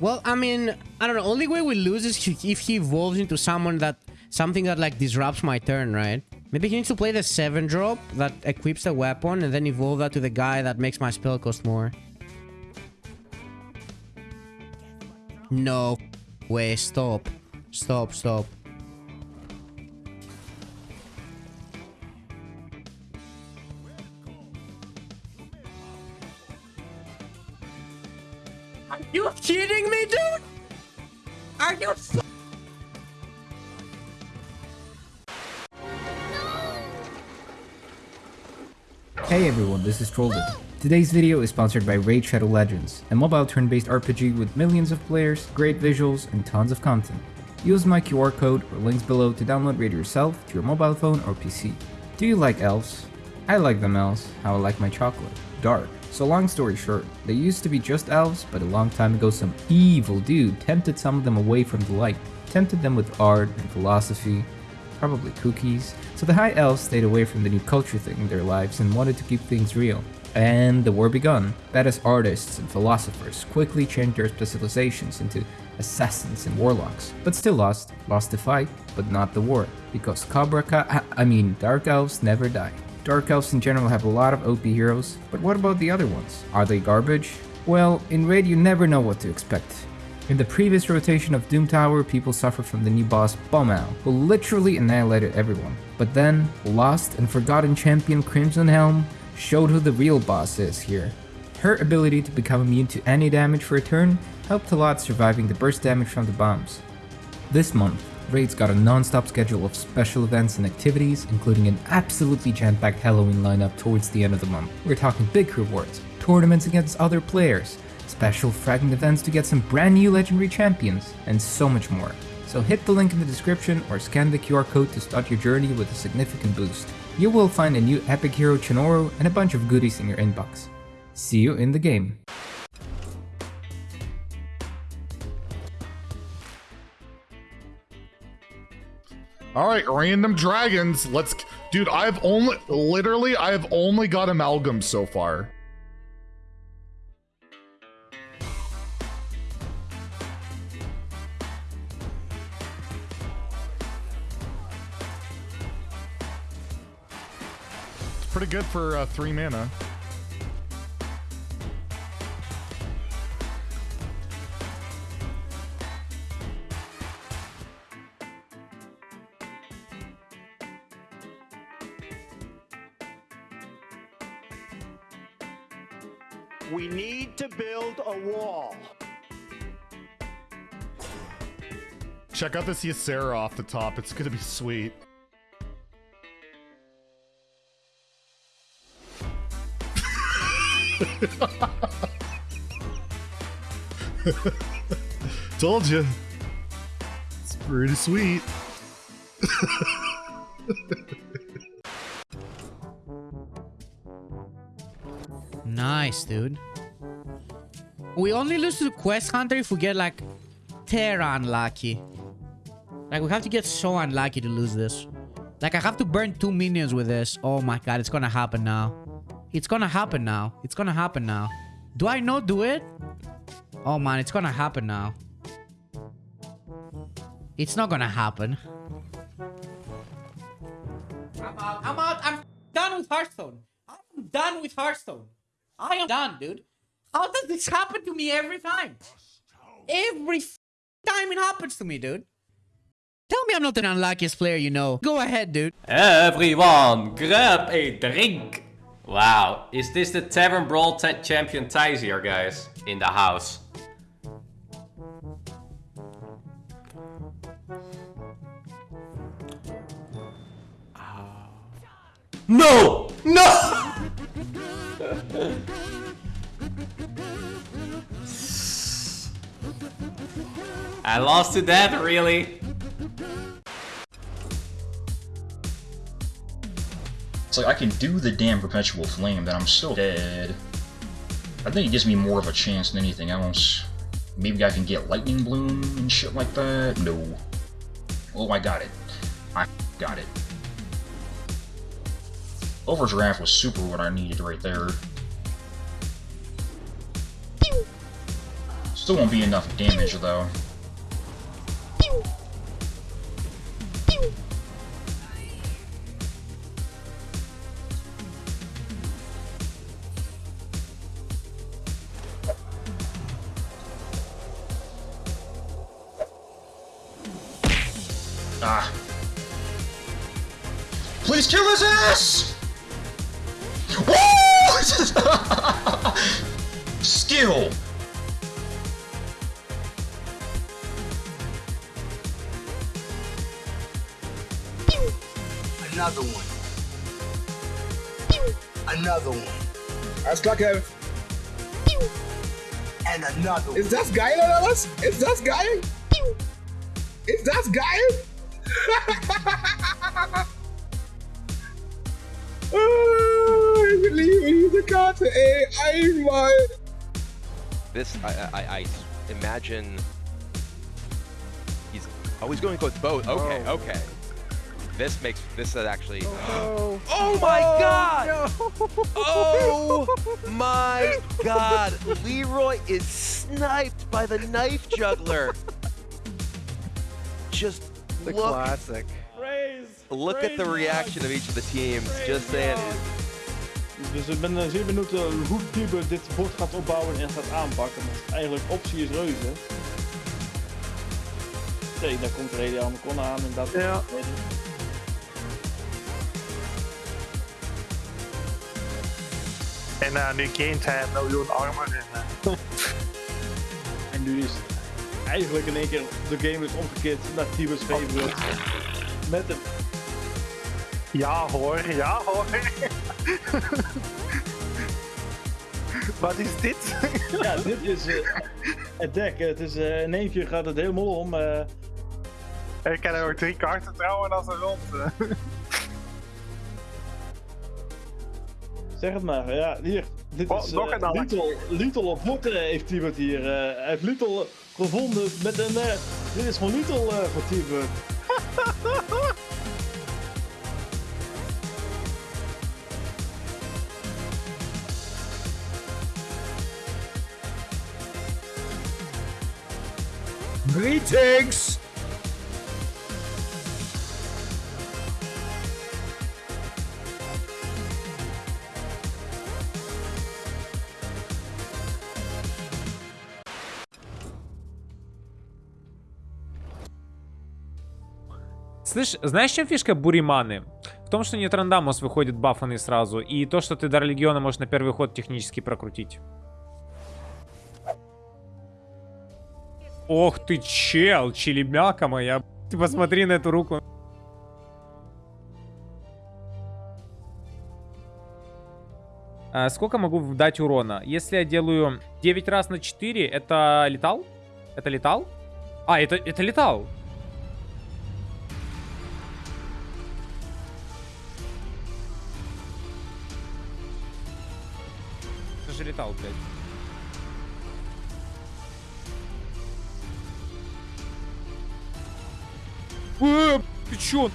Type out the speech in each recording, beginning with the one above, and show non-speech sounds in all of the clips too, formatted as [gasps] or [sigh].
Well, I mean, I don't know. Only way we lose is if he evolves into someone that something that like disrupts my turn, right? Maybe he needs to play the 7 drop that equips the weapon and then evolve that to the guy that makes my spell cost more. No way, stop. Stop, stop. Hey everyone, this is Trollden. Today's video is sponsored by Raid Shadow Legends, a mobile turn-based RPG with millions of players, great visuals, and tons of content. Use my QR code or links below to download Raid yourself to your mobile phone or PC. Do you like elves? I like them elves, how I like my chocolate. Dark. So long story short, they used to be just elves, but a long time ago some evil dude tempted some of them away from the light. Tempted them with art and philosophy, probably cookies. So the High Elves stayed away from the new culture thing in their lives and wanted to keep things real. And the war begun. Badass artists and philosophers quickly changed their specializations into assassins and warlocks, but still lost. Lost the fight, but not the war, because Cobra Ka I mean Dark Elves never die. Dark Elves in general have a lot of OP heroes, but what about the other ones? Are they garbage? Well, in Raid you never know what to expect. In the previous rotation of Doom Tower, people suffered from the new boss Bommal, who literally annihilated everyone. But then, lost and forgotten champion Crimson Helm showed who the real boss is here. Her ability to become immune to any damage for a turn helped a lot surviving the burst damage from the bombs. This month, Raids got a non-stop schedule of special events and activities, including an absolutely jam-packed Halloween lineup towards the end of the month. We're talking big rewards, tournaments against other players, special fragment events to get some brand new legendary champions, and so much more. So hit the link in the description or scan the QR code to start your journey with a significant boost. You will find a new epic hero Chonoru and a bunch of goodies in your inbox. See you in the game. All right, random dragons. Let's, dude. I've only, literally, I've only got amalgam so far. Pretty good for uh, three mana. We need to build a wall. Check out this Ysera off the top. It's gonna be sweet. [laughs] Told you. It's pretty sweet. nice, dude. We only lose to the Quest Hunter if we get like Terra unlucky. Like we have to get so unlucky to lose this. Like I have to burn two minions with this. Oh my god, it's gonna happen now. It's gonna happen now. It's gonna happen now. Do I not do it? Oh man, it's gonna happen now. It's not gonna happen. I'm out. I'm out. I'm done with Hearthstone. I'm done with Hearthstone. I am done, dude. How does this happen to me every time? Every time it happens to me, dude. Tell me I'm not the unluckiest player you know. Go ahead, dude. Everyone, grab a drink. Wow, is this the Tavern Brawl champion here, guys? In the house. No! No! [laughs] I lost to that, really? Like I can do the damn Perpetual Flame, but I'm still dead. I think it gives me more of a chance than anything else. Maybe I can get Lightning Bloom and shit like that? No. Oh, I got it. I got it. Overdraft was super what I needed right there. Still won't be enough damage, though. Ah. Please kill his ass! Woo! [laughs] Skill! Another one. Another one. Alles klar, Kev. And another one. Ist das geil oder was? Ist das geil? Ist das geil? Ich liebe diese Karte, ey. Einmal. This, I, I, I imagine he's. Oh, he's going to go with both. Okay, okay. This makes this is actually. Oh, [gasps] oh my God! Oh my God! Leeroy is sniped by the knife juggler. Just The look, classic. look at the reaction of each of the teams. Just saying. Dus ik ben eh, zeer benieuwd eh, hoe Tiebe dit bord gaat opbouwen en gaat aanpakken. Want eigenlijk optie is reuze. Nee, daar komt de kon aan en dat. Ja. En uh, nu gaint hij een miljoen armor. En, uh, [laughs] En nu is eigenlijk in één keer de game is omgekeerd naar Tibe's favorite. Met een ja hoor, ja hoor. [laughs] Wat is dit? Ja, dit is eh, het dek. Het is, eh, in één keer gaat het helemaal om. eh. Ik kan er ook drie kaarten trouwen als een rond. zeg het maar. Ja, hier. Dit Oh, is. Little, Little op Hotten heeft Tibet hier. hij heeft Little gevonden met een... Uh, dit is gewoon niet al uh, Слышь, знаешь, чем фишка Буриманы? В том, что нет рандамус выходит бафанный сразу, и то, что ты Дар Легиона можешь на первый ход технически прокрутить. Ох ты, чел, челебяка моя. Ты посмотри на эту руку. А, сколько могу дать урона? Если я делаю 9 раз на 4, это летал? Это летал? А, это, это летал. металл, блядь. Э, ты чё?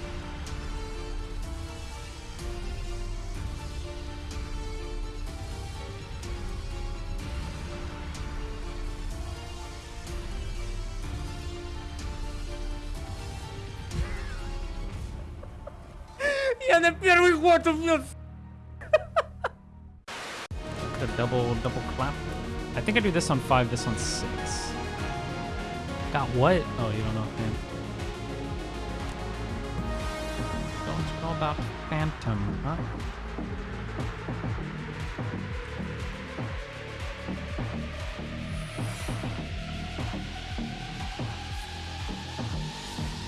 Я на первый год у меня Double double clap. I think I do this on five, this on six. Got what? Oh, you don't know, man. Don't know about Phantom, huh?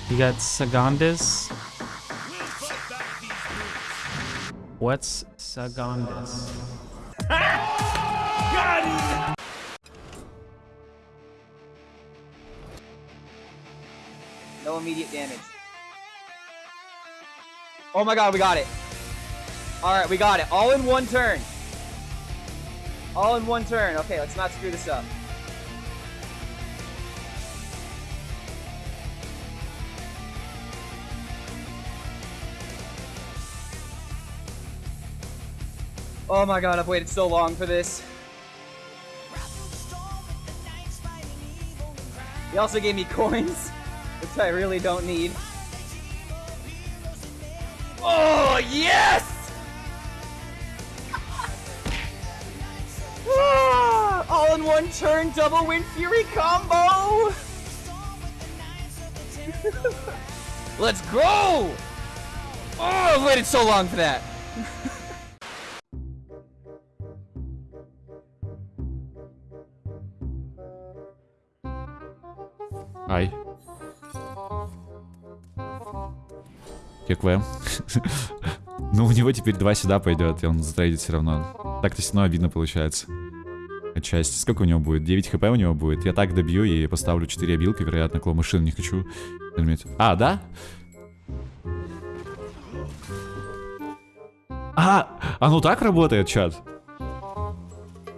You got Sagandis. What's Sagandis? No immediate damage. Oh my god, we got it. Alright, we got it. All in one turn. All in one turn. Okay, let's not screw this up. Oh my god, I've waited so long for this. He also gave me coins, which I really don't need. Oh, yes! [laughs] Ah, all in one turn, double win Fury combo! [laughs] Let's go! Oh, I've waited so long for that. [laughs] ККВ. [laughs] ну, у него теперь два сюда пойдет, и он затрейдит все равно. Так-то все равно обидно получается. Отчасти. Сколько у него будет? 9 хп у него будет. Я так добью и поставлю 4 обилки, вероятно, клоу машин не хочу. А, да? А, оно так работает, чат?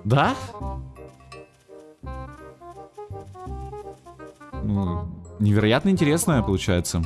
Да? Ну, невероятно интересное получается.